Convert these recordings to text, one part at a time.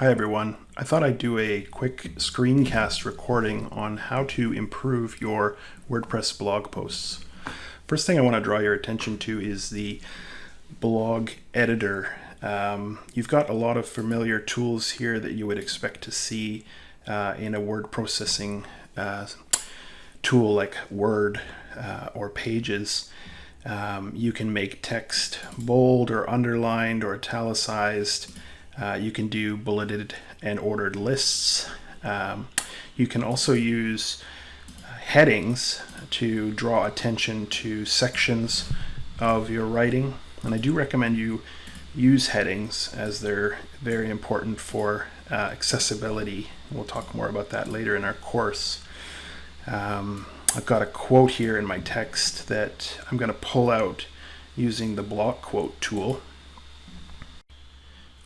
Hi everyone. I thought I'd do a quick screencast recording on how to improve your WordPress blog posts. First thing I want to draw your attention to is the blog editor. Um, you've got a lot of familiar tools here that you would expect to see uh, in a word processing uh, tool like Word uh, or Pages. Um, you can make text bold or underlined or italicized. Uh, you can do bulleted and ordered lists. Um, you can also use uh, headings to draw attention to sections of your writing. And I do recommend you use headings as they're very important for uh, accessibility. We'll talk more about that later in our course. Um, I've got a quote here in my text that I'm going to pull out using the block quote tool.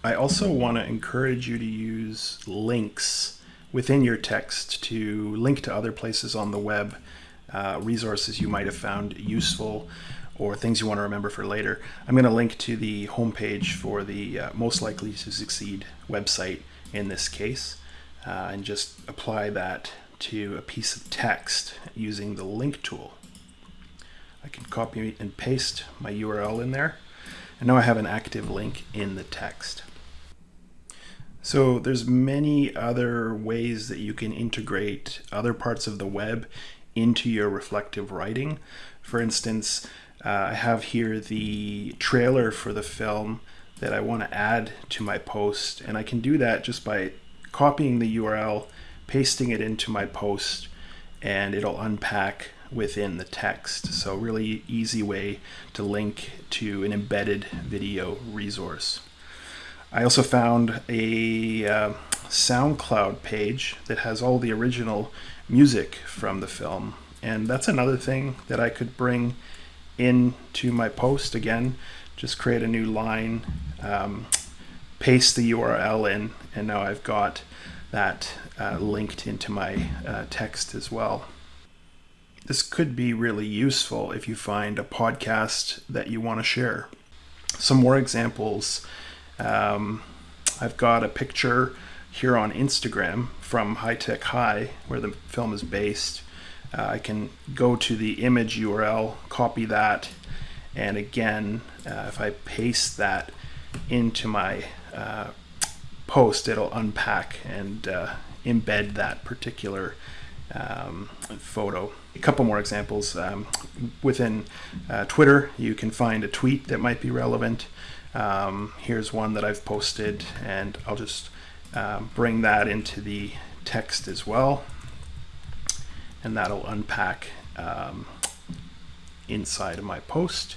I also want to encourage you to use links within your text to link to other places on the web, uh, resources you might have found useful or things you want to remember for later. I'm going to link to the homepage for the uh, Most Likely to Succeed website in this case uh, and just apply that to a piece of text using the link tool. I can copy and paste my URL in there and now I have an active link in the text. So there's many other ways that you can integrate other parts of the web into your reflective writing. For instance, uh, I have here the trailer for the film that I want to add to my post and I can do that just by copying the URL, pasting it into my post and it'll unpack within the text. So really easy way to link to an embedded video resource. I also found a uh, SoundCloud page that has all the original music from the film. And that's another thing that I could bring into my post again. Just create a new line, um, paste the URL in, and now I've got that uh, linked into my uh, text as well. This could be really useful if you find a podcast that you want to share. Some more examples um, I've got a picture here on Instagram from High Tech High, where the film is based. Uh, I can go to the image URL, copy that, and again, uh, if I paste that into my uh, post, it'll unpack and uh, embed that particular um, photo. A couple more examples. Um, within uh, Twitter, you can find a tweet that might be relevant. Um, here's one that I've posted and I'll just um, bring that into the text as well and that'll unpack um, inside of my post.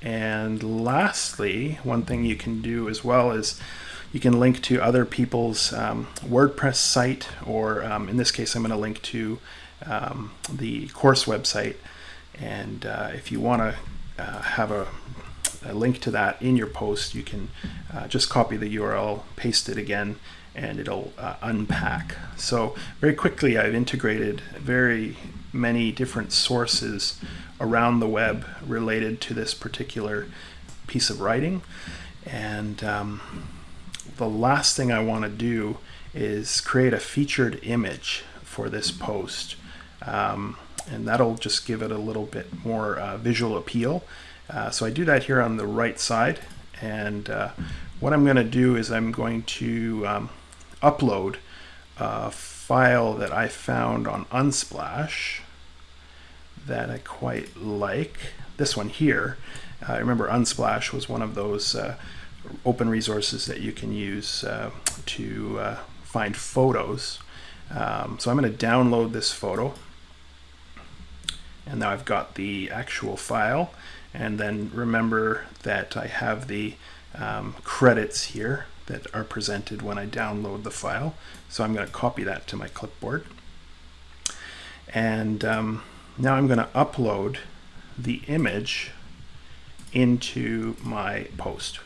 And lastly, one thing you can do as well is you can link to other people's um, WordPress site, or um, in this case, I'm going to link to um, the course website. And uh, if you want to uh, have a a link to that in your post, you can uh, just copy the URL, paste it again, and it'll uh, unpack. So very quickly, I've integrated very many different sources around the web related to this particular piece of writing. And um, the last thing I want to do is create a featured image for this post. Um, and that'll just give it a little bit more uh, visual appeal. Uh, so I do that here on the right side and uh, what I'm going to do is I'm going to um, upload a file that I found on Unsplash that I quite like. This one here. I uh, remember Unsplash was one of those uh, open resources that you can use uh, to uh, find photos. Um, so I'm going to download this photo and now I've got the actual file and then remember that I have the um, credits here that are presented when I download the file. So I'm going to copy that to my clipboard. And um, now I'm going to upload the image into my post.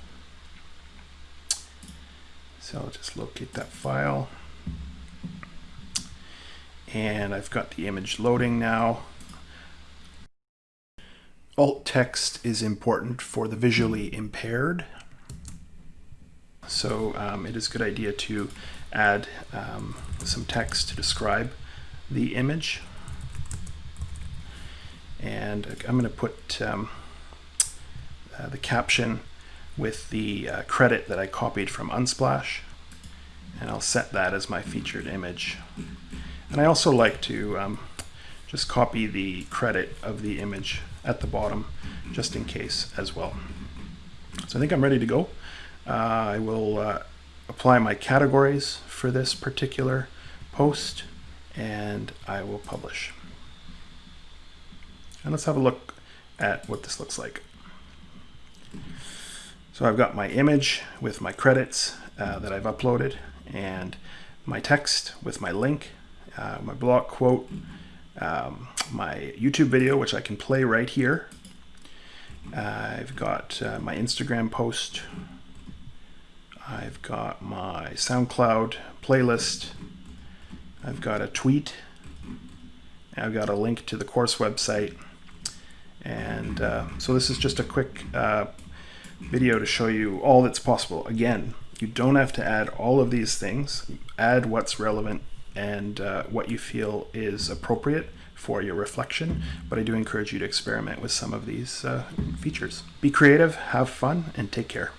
So I'll just locate that file. And I've got the image loading now. Alt text is important for the visually impaired. So um, it is a good idea to add um, some text to describe the image. And I'm going to put um, uh, the caption with the uh, credit that I copied from Unsplash. And I'll set that as my featured image. And I also like to um, just copy the credit of the image at the bottom just in case as well. So I think I'm ready to go. Uh, I will uh, apply my categories for this particular post and I will publish. And let's have a look at what this looks like. So I've got my image with my credits uh, that I've uploaded and my text with my link, uh, my block quote, um, my YouTube video, which I can play right here. Uh, I've got uh, my Instagram post. I've got my SoundCloud playlist. I've got a tweet. I've got a link to the course website. And uh, so this is just a quick uh, video to show you all that's possible. Again, you don't have to add all of these things. Add what's relevant and uh, what you feel is appropriate for your reflection, but I do encourage you to experiment with some of these uh, features. Be creative, have fun, and take care.